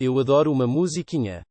Eu adoro uma musiquinha.